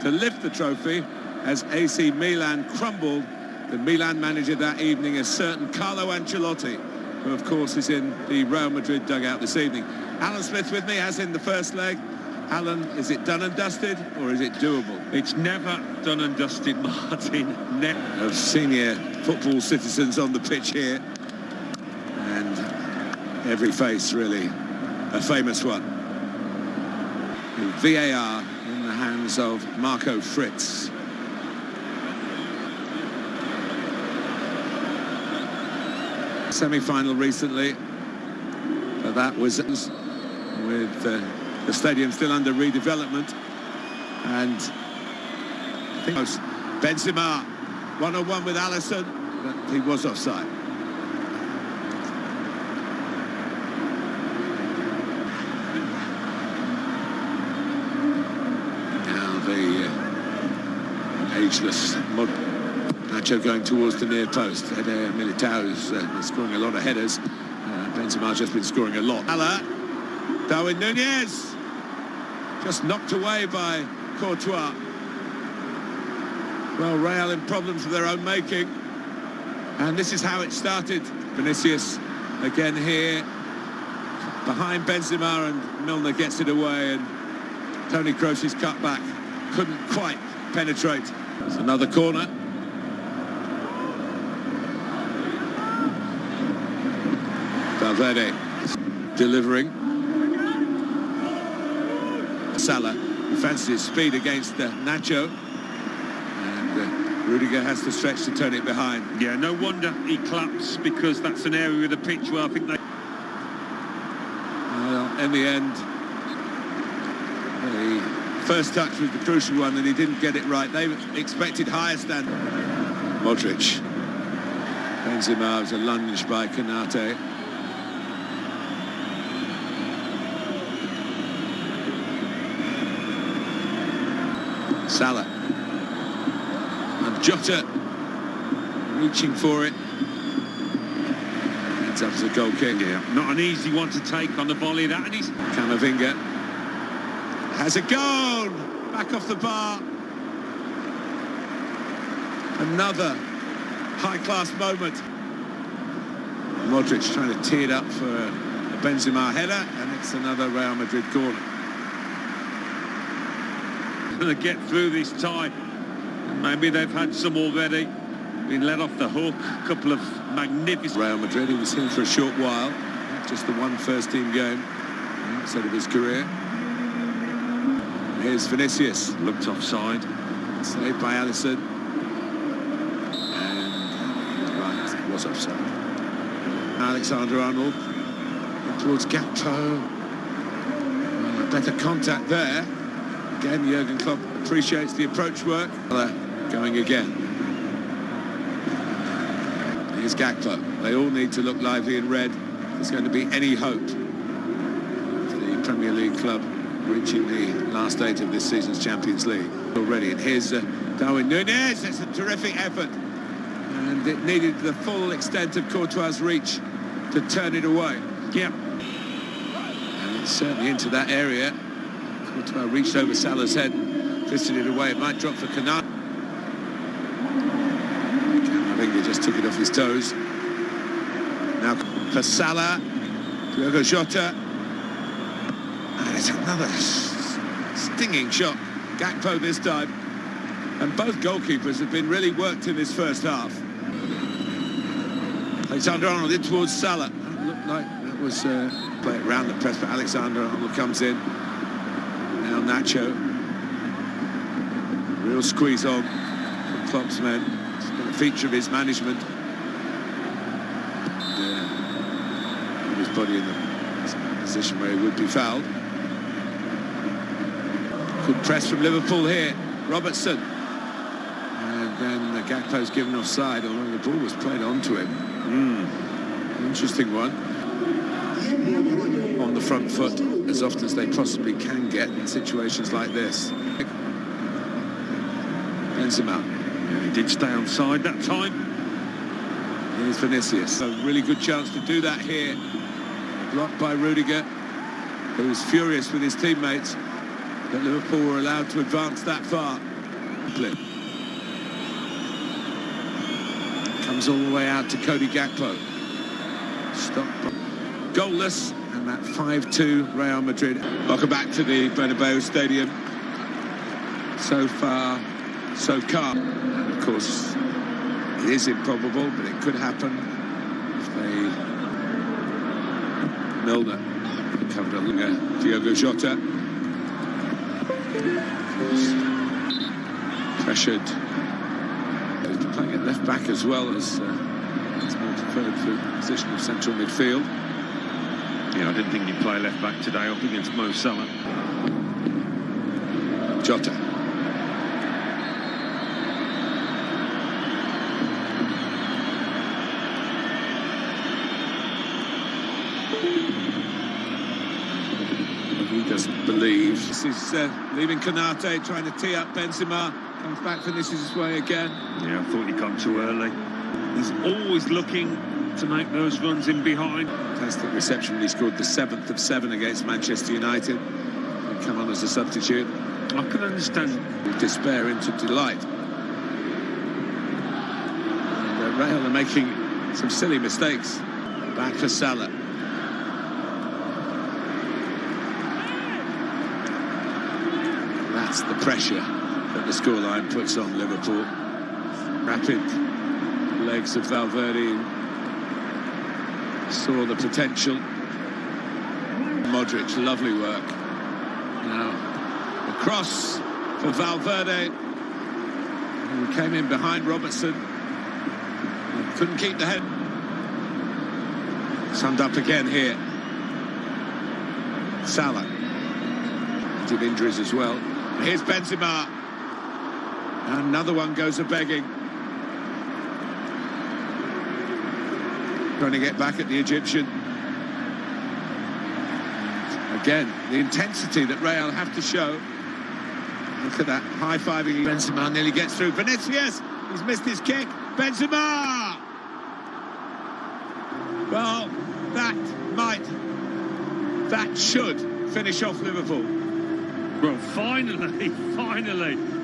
to lift the trophy as AC Milan crumbled. The Milan manager that evening is certain Carlo Ancelotti, who of course is in the Real Madrid dugout this evening. Alan Smith with me, as in the first leg. Alan, is it done and dusted or is it doable? It's never done and dusted, Martin. Ne of senior football citizens on the pitch here. And every face really a famous one. VAR in hands of Marco Fritz. Semi-final recently, but that was with uh, the stadium still under redevelopment. And Benzema one-on-one with Alisson, but he was offside. Now the uh, ageless Mod Nacho going towards the near post. Militao is uh, scoring a lot of headers. Uh, Benzema just been scoring a lot. Ala, Darwin Nunez, just knocked away by Courtois. Well, Real in problems of their own making. And this is how it started. Vinicius again here. Behind Benzema and Milner gets it away and Toni Kroos's cutback couldn't quite penetrate. It's another corner. Valverde delivering. Salah fancies his speed against uh, Nacho. And Rudiger has to stretch to turn it behind. Yeah, no wonder he claps because that's an area of the pitch where I think they... Well, in the end, the first touch was the crucial one and he didn't get it right. They expected higher standard. Modric. Benzema was a lunge by Konate. Salah. And Jota reaching for it. Ends up as a goal kick. Yeah, not an easy one to take on the volley. That and he's Camavinga has it gone? back off the bar. Another high-class moment. Modric trying to tee it up for a Benzema header, and it's another Real Madrid corner. Going to get through this tie. Maybe they've had some already. Been let off the hook. A couple of magnificent... Real Madrid, he was here for a short while. Just the one first-team game mm, outside of his career. Here's Vinicius. Looked offside. Saved by Alisson. And right, was offside. Alexander Arnold towards Gakpo. Better contact there. Again, Jurgen Klopp appreciates the approach work. Going again. Here's Gakpo. They all need to look lively in red. There's going to be any hope for the Premier League club reaching the last eight of this season's Champions League already. And here's uh, Darwin Nunez. It's a terrific effort. And it needed the full extent of Courtois' reach to turn it away. Yep. And it's certainly into that area. Courtois reached over Salah's head and twisted it away. It might drop for Konate. Camavinga just took it off his toes. Now for Salah, Diogo Jota. And it's another stinging shot. Gakpo this time. And both goalkeepers have been really worked in this first half. Alexander Arnold in towards Salah. That looked like that was uh, play it round the press, but Alexander Arnold comes in. Now Nacho. Real squeeze on from Klopp's men. It's been a feature of his management. And, uh, his body in the position where he would be fouled. Good press from Liverpool here. Robertson. And then the Gakpo's given offside, although the ball was played onto him. Mm. Interesting one. On the front foot as often as they possibly can get in situations like this. Benzema. Yeah, he did stay on side that time. Here's Vinicius. A really good chance to do that here. Blocked by Rudiger, who was furious with his teammates. But Liverpool were allowed to advance that far. Comes all the way out to Cody Gakpo. Stop. Goalless, and that 5-2 Real Madrid. Welcome back to the Bernabeu Stadium. So far, so calm. And of course, it is improbable, but it could happen if they... Milner covered Diogo Jota. Pressured. He's playing at left back as well as uh, it's more preferred for position of central midfield. Yeah, I didn't think he'd play left back today up against Mo Salah. Jota. He doesn't believe. This is uh, leaving Konate, trying to tee up Benzema. Comes back, finishes his way again. Yeah, I thought he come too early. He's always looking to make those runs in behind. Fantastic reception he scored the seventh of seven against Manchester United. And come on as a substitute. I can understand. Despair into delight. And uh, Real are making some silly mistakes. Back for Salah. That's the pressure that the scoreline puts on Liverpool. Rapid legs of Valverde saw the potential. Modric, lovely work. Now, the cross for Valverde, came in behind Robertson. Couldn't keep the head. Summed up again here. Salah. Did injuries as well. Here's Benzema. Another one goes a begging. Trying to get back at the Egyptian. Again, the intensity that Real have to show. Look at that high-fiving. Benzema nearly gets through. Vinicius, he's missed his kick. Benzema! Well, that might, that should finish off Liverpool. Well, finally, finally,